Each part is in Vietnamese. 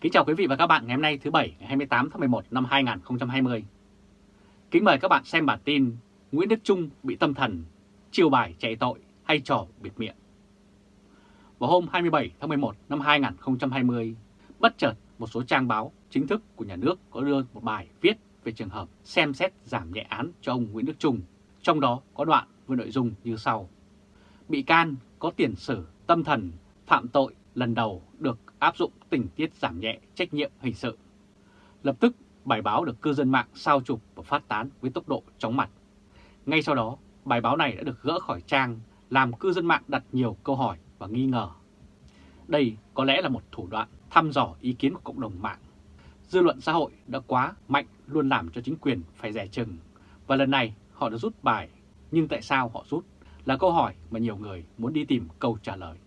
Kính chào quý vị và các bạn ngày hôm nay thứ Bảy ngày 28 tháng 11 năm 2020. Kính mời các bạn xem bản tin Nguyễn Đức Trung bị tâm thần, chiêu bài chạy tội hay trò biệt miệng. Vào hôm 27 tháng 11 năm 2020, bất chợt một số trang báo chính thức của nhà nước có đưa một bài viết về trường hợp xem xét giảm nhẹ án cho ông Nguyễn Đức Trung, trong đó có đoạn với nội dung như sau. Bị can có tiền sử tâm thần phạm tội lần đầu được áp dụng tình tiết giảm nhẹ trách nhiệm hình sự. Lập tức, bài báo được cư dân mạng sao chụp và phát tán với tốc độ chóng mặt. Ngay sau đó, bài báo này đã được gỡ khỏi trang, làm cư dân mạng đặt nhiều câu hỏi và nghi ngờ. Đây có lẽ là một thủ đoạn thăm dò ý kiến của cộng đồng mạng. Dư luận xã hội đã quá mạnh luôn làm cho chính quyền phải rẻ chừng, và lần này họ đã rút bài, nhưng tại sao họ rút là câu hỏi mà nhiều người muốn đi tìm câu trả lời.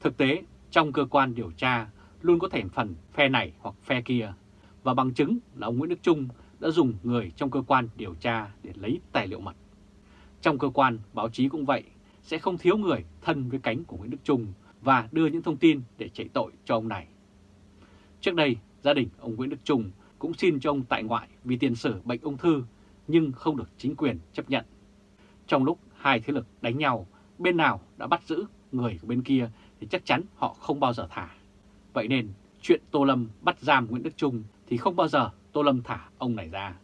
Thực tế, trong cơ quan điều tra luôn có thành phần phe này hoặc phe kia, và bằng chứng là ông Nguyễn Đức Trung đã dùng người trong cơ quan điều tra để lấy tài liệu mật. Trong cơ quan báo chí cũng vậy, sẽ không thiếu người thân với cánh của Nguyễn Đức Trung và đưa những thông tin để chạy tội cho ông này. Trước đây, gia đình ông Nguyễn Đức Trung cũng xin cho ông tại ngoại vì tiền sử bệnh ung thư nhưng không được chính quyền chấp nhận. Trong lúc hai thế lực đánh nhau, bên nào đã bắt giữ người của bên kia thì chắc chắn họ không bao giờ thả. Vậy nên chuyện Tô Lâm bắt giam Nguyễn Đức Trung thì không bao giờ Tô Lâm thả ông này ra.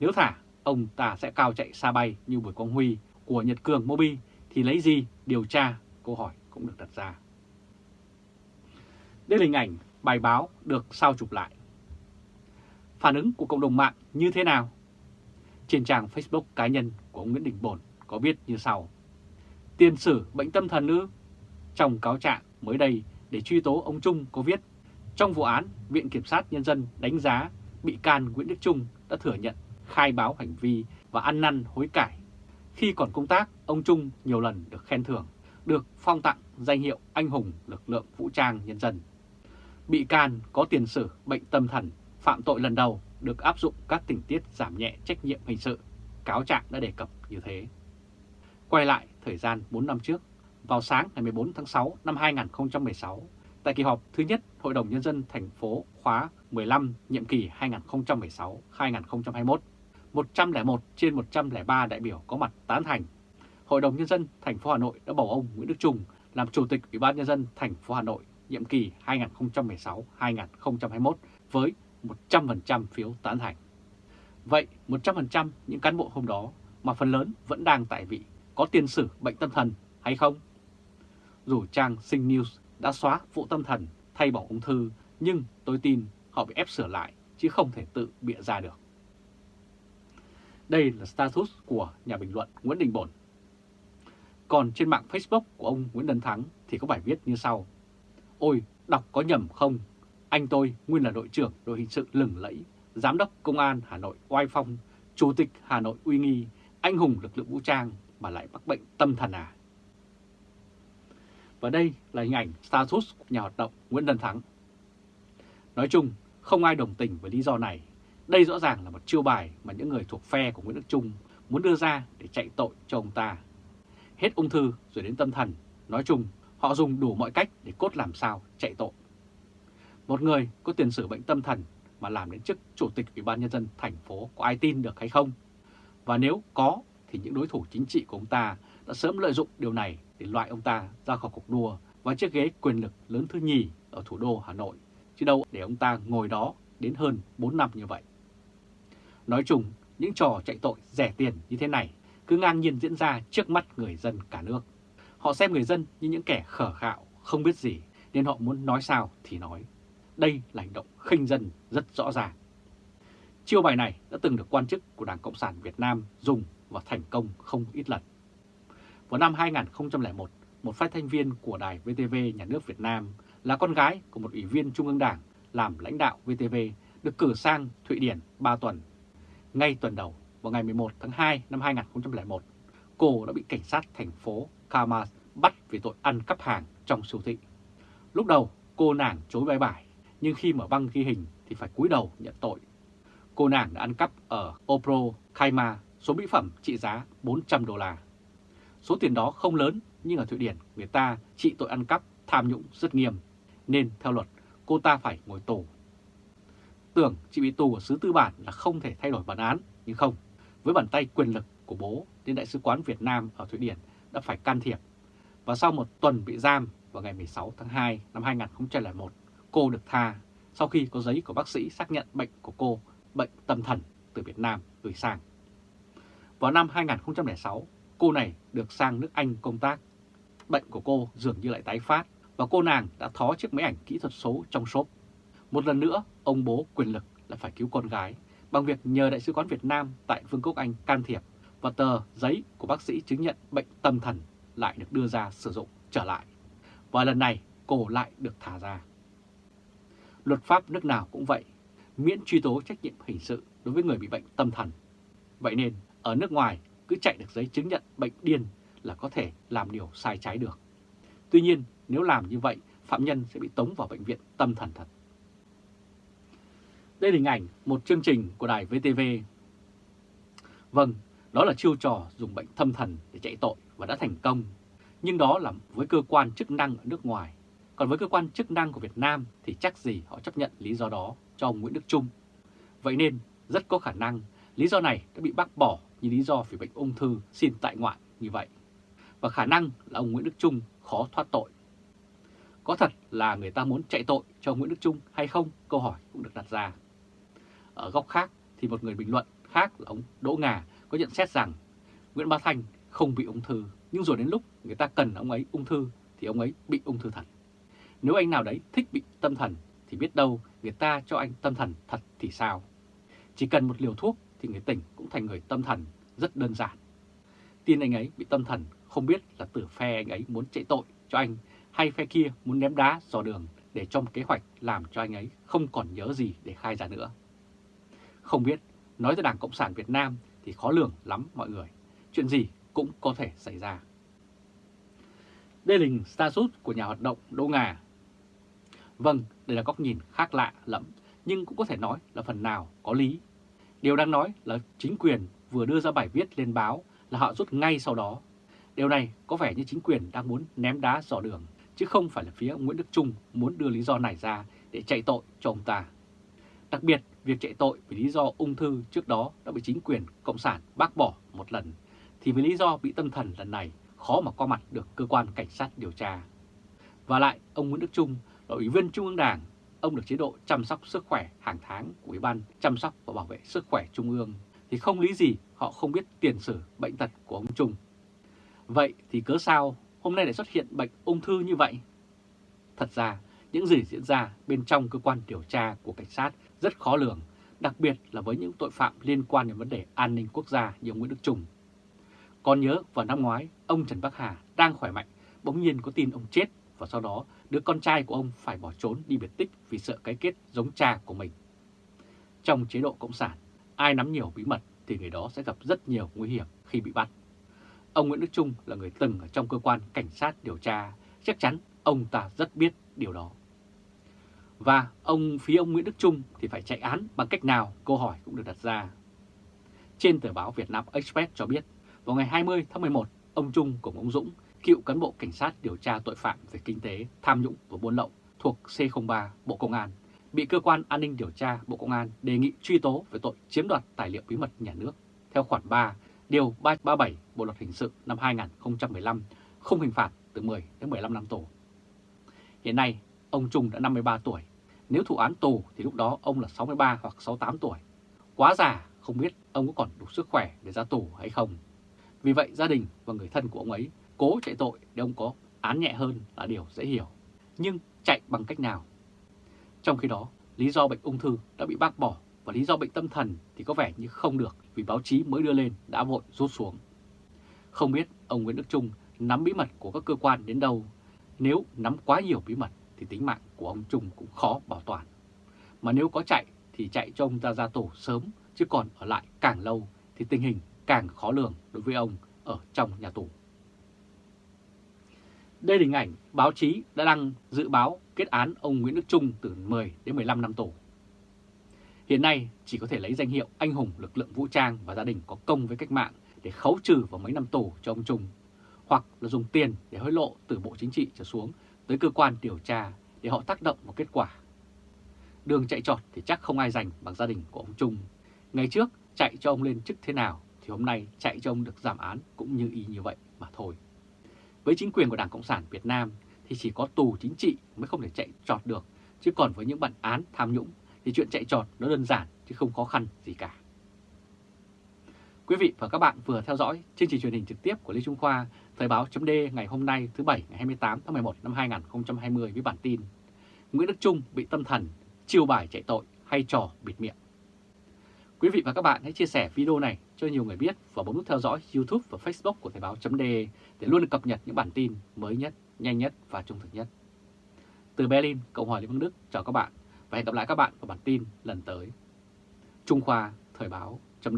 Nếu thả, ông ta sẽ cao chạy xa bay như Bùi Quang Huy của Nhật Cường Mobi thì lấy gì điều tra? Câu hỏi cũng được đặt ra. Đây là hình ảnh bài báo được sao chụp lại. Phản ứng của cộng đồng mạng như thế nào? Trên trang Facebook cá nhân của ông Nguyễn Đình Bồn có viết như sau. Tiền sử bệnh tâm thần ư? Trong cáo trạng mới đây để truy tố ông Trung có viết, trong vụ án, Viện Kiểm sát Nhân dân đánh giá bị can Nguyễn Đức Trung đã thừa nhận khai báo hành vi và ăn năn hối cải. Khi còn công tác, ông Trung nhiều lần được khen thưởng, được phong tặng danh hiệu anh hùng lực lượng vũ trang nhân dân. Bị can có tiền sử bệnh tâm thần, phạm tội lần đầu được áp dụng các tình tiết giảm nhẹ trách nhiệm hình sự. Cáo trạng đã đề cập như thế. Quay lại thời gian 4 năm trước, vào sáng ngày 14 tháng 6 năm 2016, tại kỳ họp thứ nhất Hội đồng Nhân dân thành phố khóa 15 nhiệm kỳ 2016-2021, 101 trên 103 đại biểu có mặt tán thành. Hội đồng Nhân dân thành phố Hà Nội đã bầu ông Nguyễn Đức Trung làm Chủ tịch Ủy ban Nhân dân thành phố Hà Nội nhiệm kỳ 2016-2021 với 100% phiếu tán thành. Vậy 100% những cán bộ hôm đó mà phần lớn vẫn đang tại vị có tiền sử bệnh tâm thần hay không? Dù trang Sinh News đã xóa vụ tâm thần thay bỏ ung thư, nhưng tôi tin họ bị ép sửa lại chứ không thể tự bịa ra được. Đây là status của nhà bình luận Nguyễn Đình Bổn. Còn trên mạng Facebook của ông Nguyễn Đân Thắng thì có bài viết như sau. Ôi, đọc có nhầm không? Anh tôi nguyên là đội trưởng đội hình sự lừng lẫy, giám đốc công an Hà Nội oai phong, chủ tịch Hà Nội uy nghi, anh hùng lực lượng vũ trang mà lại mắc bệnh tâm thần à? Và đây là hình ảnh status của nhà hoạt động Nguyễn Đân Thắng. Nói chung, không ai đồng tình với lý do này. Đây rõ ràng là một chiêu bài mà những người thuộc phe của Nguyễn Đức Trung muốn đưa ra để chạy tội cho ông ta. Hết ung thư rồi đến tâm thần, nói chung họ dùng đủ mọi cách để cốt làm sao chạy tội. Một người có tiền sử bệnh tâm thần mà làm đến chức chủ tịch Ủy ban Nhân dân thành phố có ai tin được hay không? Và nếu có thì những đối thủ chính trị của ông ta đã sớm lợi dụng điều này để loại ông ta ra khỏi cuộc đua và chiếc ghế quyền lực lớn thứ nhì ở thủ đô Hà Nội, chứ đâu để ông ta ngồi đó đến hơn 4 năm như vậy. Nói chung, những trò chạy tội rẻ tiền như thế này cứ ngang nhiên diễn ra trước mắt người dân cả nước. Họ xem người dân như những kẻ khở khạo, không biết gì, nên họ muốn nói sao thì nói. Đây là hành động khinh dân rất rõ ràng. Chiêu bài này đã từng được quan chức của Đảng Cộng sản Việt Nam dùng và thành công không ít lần. Vào năm 2001, một phát thanh viên của đài VTV Nhà nước Việt Nam là con gái của một ủy viên Trung ương Đảng làm lãnh đạo VTV được cử sang Thụy Điển 3 tuần. Ngay tuần đầu, vào ngày 11 tháng 2 năm 2001, cô đã bị cảnh sát thành phố Kamas bắt vì tội ăn cắp hàng trong siêu thị. Lúc đầu, cô nàng chối bài bài, nhưng khi mở băng ghi hình thì phải cúi đầu nhận tội. Cô nàng đã ăn cắp ở Opro Kaima số mỹ phẩm trị giá 400 đô la. Số tiền đó không lớn nhưng ở Thụy Điển người ta trị tội ăn cắp tham nhũng rất nghiêm. Nên theo luật, cô ta phải ngồi tù. Tưởng chị bị tù ở xứ tư bản là không thể thay đổi bản án, nhưng không. Với bàn tay quyền lực của bố, nên Đại sứ quán Việt Nam ở Thụy Điển đã phải can thiệp. Và sau một tuần bị giam vào ngày 16 tháng 2 năm 2001, cô được tha sau khi có giấy của bác sĩ xác nhận bệnh của cô, bệnh tâm thần từ Việt Nam gửi sang. Vào năm 2006, cô này được sang nước Anh công tác. Bệnh của cô dường như lại tái phát và cô nàng đã thó chiếc máy ảnh kỹ thuật số trong shop. Một lần nữa, ông bố quyền lực lại phải cứu con gái bằng việc nhờ Đại sứ quán Việt Nam tại Vương quốc Anh can thiệp và tờ giấy của bác sĩ chứng nhận bệnh tâm thần lại được đưa ra sử dụng trở lại. Và lần này cô lại được thả ra. Luật pháp nước nào cũng vậy, miễn truy tố trách nhiệm hình sự đối với người bị bệnh tâm thần. Vậy nên ở nước ngoài cứ chạy được giấy chứng nhận bệnh điên là có thể làm điều sai trái được. Tuy nhiên nếu làm như vậy phạm nhân sẽ bị tống vào bệnh viện tâm thần thật. Đây là hình ảnh một chương trình của đài VTV. Vâng, đó là chiêu trò dùng bệnh tâm thần để chạy tội và đã thành công. Nhưng đó là với cơ quan chức năng ở nước ngoài. Còn với cơ quan chức năng của Việt Nam thì chắc gì họ chấp nhận lý do đó cho ông Nguyễn Đức Trung. Vậy nên rất có khả năng lý do này đã bị bác bỏ như lý do vì bệnh ung thư xin tại ngoại như vậy. Và khả năng là ông Nguyễn Đức Trung khó thoát tội. Có thật là người ta muốn chạy tội cho Nguyễn Đức Trung hay không? Câu hỏi cũng được đặt ra. Ở góc khác thì một người bình luận khác là ông Đỗ Ngà có nhận xét rằng Nguyễn Bá Thanh không bị ung thư, nhưng rồi đến lúc người ta cần ông ấy ung thư thì ông ấy bị ung thư thật. Nếu anh nào đấy thích bị tâm thần thì biết đâu người ta cho anh tâm thần thật thì sao? Chỉ cần một liều thuốc thì người tỉnh cũng thành người tâm thần, rất đơn giản. Tin anh ấy bị tâm thần không biết là từ phe anh ấy muốn chạy tội cho anh hay phe kia muốn ném đá dò đường để trong kế hoạch làm cho anh ấy không còn nhớ gì để khai ra nữa. Không biết, nói tới Đảng Cộng sản Việt Nam thì khó lường lắm mọi người. Chuyện gì cũng có thể xảy ra. Đây là hình status của nhà hoạt động Đỗ Ngà. Vâng, đây là góc nhìn khác lạ lắm, nhưng cũng có thể nói là phần nào có lý. Điều đang nói là chính quyền vừa đưa ra bài viết lên báo là họ rút ngay sau đó. Điều này có vẻ như chính quyền đang muốn ném đá dò đường, chứ không phải là phía Nguyễn Đức Trung muốn đưa lý do này ra để chạy tội cho ông ta. Đặc biệt, việc chạy tội vì lý do ung thư trước đó đã bị chính quyền Cộng sản bác bỏ một lần, thì với lý do bị tâm thần lần này khó mà qua mặt được cơ quan cảnh sát điều tra. Và lại, ông Nguyễn Đức Trung là Ủy viên Trung ương Đảng, ông được chế độ chăm sóc sức khỏe hàng tháng của Ủy ban chăm sóc và bảo vệ sức khỏe Trung ương, thì không lý gì họ không biết tiền sử bệnh tật của ông Trung. Vậy thì cớ sao hôm nay lại xuất hiện bệnh ung thư như vậy? Thật ra, những gì diễn ra bên trong cơ quan điều tra của cảnh sát rất khó lường, đặc biệt là với những tội phạm liên quan đến vấn đề an ninh quốc gia như ông Nguyễn Đức Trung. Còn nhớ vào năm ngoái, ông Trần Bắc Hà đang khỏe mạnh, bỗng nhiên có tin ông chết và sau đó đứa con trai của ông phải bỏ trốn đi biệt tích vì sợ cái kết giống cha của mình. Trong chế độ Cộng sản, ai nắm nhiều bí mật thì người đó sẽ gặp rất nhiều nguy hiểm khi bị bắt. Ông Nguyễn Đức Trung là người từng ở trong cơ quan cảnh sát điều tra, chắc chắn ông ta rất biết điều đó. Và ông phía ông Nguyễn Đức Trung thì phải chạy án bằng cách nào câu hỏi cũng được đặt ra. Trên tờ báo Việt Nam Express cho biết, vào ngày 20 tháng 11, ông Trung cùng ông Dũng, cựu cán bộ cảnh sát điều tra tội phạm về kinh tế, tham nhũng và buôn lậu thuộc C03 Bộ Công an, bị cơ quan an ninh điều tra Bộ Công an đề nghị truy tố về tội chiếm đoạt tài liệu bí mật nhà nước theo khoản 3, điều 337 Bộ Luật Hình sự năm 2015, không hình phạt từ 10 đến 15 năm tù. Hiện nay, ông Trung đã 53 tuổi. Nếu thụ án tù thì lúc đó ông là 63 hoặc 68 tuổi. Quá già, không biết ông có còn đủ sức khỏe để ra tù hay không. Vì vậy gia đình và người thân của ông ấy cố chạy tội để ông có án nhẹ hơn là điều dễ hiểu. Nhưng chạy bằng cách nào? Trong khi đó, lý do bệnh ung thư đã bị bác bỏ và lý do bệnh tâm thần thì có vẻ như không được vì báo chí mới đưa lên đã vội rút xuống. Không biết ông Nguyễn Đức Trung nắm bí mật của các cơ quan đến đâu, nếu nắm quá nhiều bí mật thì tính mạng của ông Trung cũng khó bảo toàn. Mà nếu có chạy thì chạy cho ông ta ra tù sớm, chứ còn ở lại càng lâu thì tình hình càng khó lường đối với ông ở trong nhà tù. Đây là hình ảnh báo chí đã đăng dự báo kết án ông Nguyễn Đức Trung từ 10 đến 15 năm tù. Hiện nay chỉ có thể lấy danh hiệu anh hùng lực lượng vũ trang và gia đình có công với cách mạng để khấu trừ vào mấy năm tù cho ông Trung, hoặc là dùng tiền để hối lộ từ Bộ Chính trị trở xuống tới cơ quan điều tra để họ tác động vào kết quả đường chạy trọt thì chắc không ai giành bằng gia đình của ông Trung. Ngày trước chạy cho ông lên chức thế nào thì hôm nay chạy cho ông được giảm án cũng như y như vậy mà thôi. Với chính quyền của Đảng Cộng sản Việt Nam thì chỉ có tù chính trị mới không thể chạy trọt được, chứ còn với những bản án tham nhũng thì chuyện chạy trọt nó đơn giản chứ không khó khăn gì cả. Quý vị và các bạn vừa theo dõi chương trình truyền hình trực tiếp của Lê Trung Khoa, Thời báo chấm ngày hôm nay thứ Bảy ngày 28 tháng 11 năm 2020 với bản tin Nguyễn Đức Trung bị tâm thần, chiêu bài chạy tội hay trò bịt miệng. Quý vị và các bạn hãy chia sẻ video này cho nhiều người biết và bấm nút theo dõi YouTube và Facebook của Thời báo chấm để luôn được cập nhật những bản tin mới nhất, nhanh nhất và trung thực nhất. Từ Berlin, Cộng hòa Liên bang Đức chào các bạn và hẹn gặp lại các bạn vào bản tin lần tới. Trung Khoa Thời báo chấm